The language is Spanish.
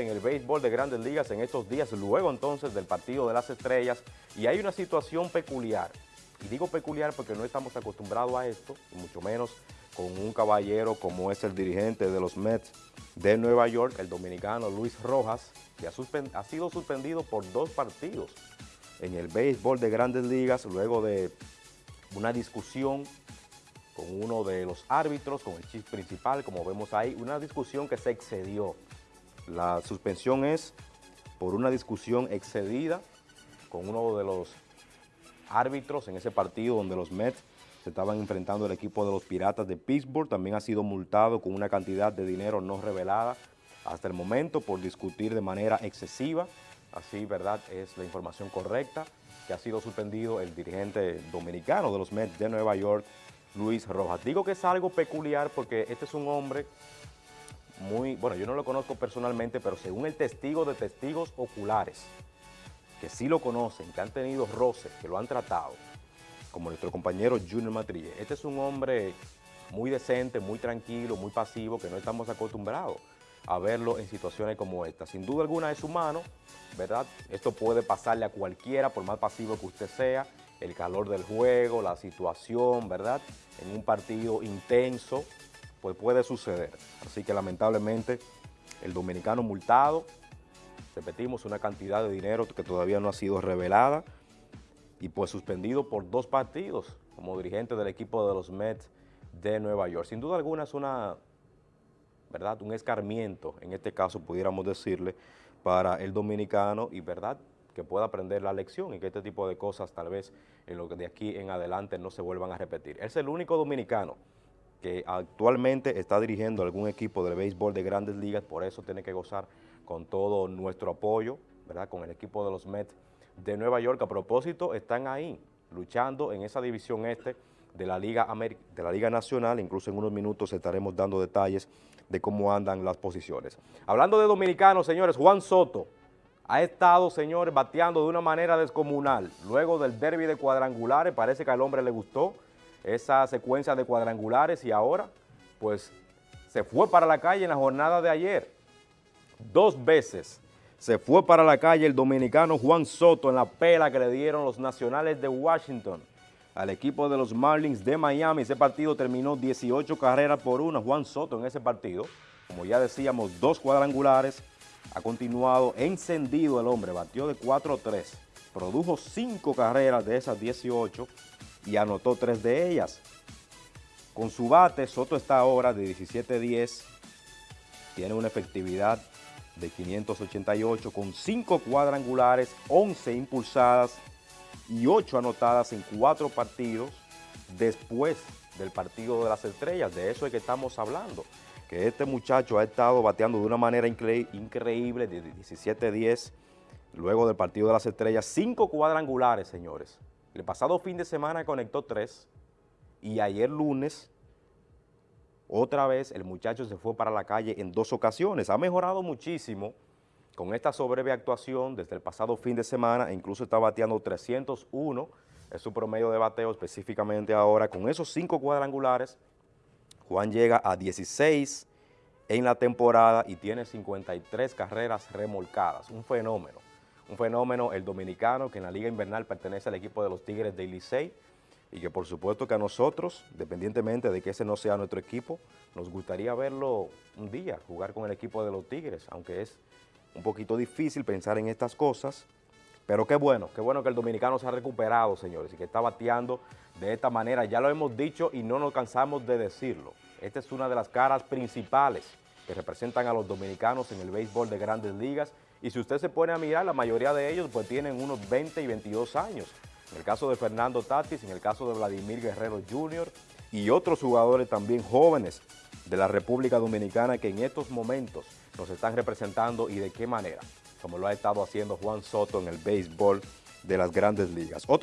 en el béisbol de grandes ligas en estos días, luego entonces del partido de las estrellas, y hay una situación peculiar, y digo peculiar porque no estamos acostumbrados a esto, mucho menos con un caballero como es el dirigente de los Mets de Nueva York, el dominicano Luis Rojas, que ha, ha sido suspendido por dos partidos en el béisbol de grandes ligas, luego de una discusión con uno de los árbitros, con el chief principal, como vemos ahí, una discusión que se excedió. La suspensión es por una discusión excedida con uno de los árbitros en ese partido donde los Mets se estaban enfrentando al equipo de los Piratas de Pittsburgh. También ha sido multado con una cantidad de dinero no revelada hasta el momento por discutir de manera excesiva. Así, ¿verdad? Es la información correcta que ha sido suspendido el dirigente dominicano de los Mets de Nueva York, Luis Rojas. Digo que es algo peculiar porque este es un hombre muy, bueno, yo no lo conozco personalmente, pero según el testigo de testigos oculares, que sí lo conocen, que han tenido roces, que lo han tratado, como nuestro compañero Junior Matrille, este es un hombre muy decente, muy tranquilo, muy pasivo, que no estamos acostumbrados a verlo en situaciones como esta. Sin duda alguna es humano, ¿verdad? Esto puede pasarle a cualquiera, por más pasivo que usted sea, el calor del juego, la situación, ¿verdad? En un partido intenso, pues puede suceder. Así que lamentablemente el dominicano multado, repetimos, una cantidad de dinero que todavía no ha sido revelada y pues suspendido por dos partidos como dirigente del equipo de los Mets de Nueva York. Sin duda alguna es una, ¿verdad? Un escarmiento, en este caso pudiéramos decirle, para el dominicano y, ¿verdad?, que pueda aprender la lección y que este tipo de cosas tal vez en lo que de aquí en adelante no se vuelvan a repetir. Es el único dominicano que actualmente está dirigiendo algún equipo de béisbol de grandes ligas, por eso tiene que gozar con todo nuestro apoyo, ¿verdad? Con el equipo de los Mets de Nueva York. A propósito, están ahí luchando en esa división este de la Liga, de la Liga Nacional, incluso en unos minutos estaremos dando detalles de cómo andan las posiciones. Hablando de dominicanos, señores, Juan Soto ha estado, señores, bateando de una manera descomunal. Luego del derby de cuadrangulares, parece que al hombre le gustó, esa secuencia de cuadrangulares y ahora pues se fue para la calle en la jornada de ayer. Dos veces se fue para la calle el dominicano Juan Soto en la pela que le dieron los nacionales de Washington al equipo de los Marlins de Miami. Ese partido terminó 18 carreras por una. Juan Soto en ese partido, como ya decíamos, dos cuadrangulares. Ha continuado encendido el hombre, batió de 4-3. Produjo cinco carreras de esas 18 y anotó tres de ellas. Con su bate, Soto está ahora de 17-10, tiene una efectividad de 588 con 5 cuadrangulares, 11 impulsadas y 8 anotadas en 4 partidos después del partido de las estrellas. De eso es que estamos hablando, que este muchacho ha estado bateando de una manera increíble de 17-10 luego del partido de las estrellas. 5 cuadrangulares, señores. El pasado fin de semana conectó tres y ayer lunes otra vez el muchacho se fue para la calle en dos ocasiones. Ha mejorado muchísimo con esta sobreve actuación desde el pasado fin de semana, incluso está bateando 301, es su promedio de bateo específicamente ahora. Con esos cinco cuadrangulares, Juan llega a 16 en la temporada y tiene 53 carreras remolcadas, un fenómeno un fenómeno, el dominicano, que en la Liga Invernal pertenece al equipo de los Tigres de Licey, y que por supuesto que a nosotros, dependientemente de que ese no sea nuestro equipo, nos gustaría verlo un día, jugar con el equipo de los Tigres, aunque es un poquito difícil pensar en estas cosas, pero qué bueno, qué bueno que el dominicano se ha recuperado, señores, y que está bateando de esta manera. Ya lo hemos dicho y no nos cansamos de decirlo. Esta es una de las caras principales que representan a los dominicanos en el béisbol de grandes ligas y si usted se pone a mirar, la mayoría de ellos pues tienen unos 20 y 22 años. En el caso de Fernando Tatis, en el caso de Vladimir Guerrero Jr. y otros jugadores también jóvenes de la República Dominicana que en estos momentos nos están representando y de qué manera, como lo ha estado haciendo Juan Soto en el béisbol de las grandes ligas. Otro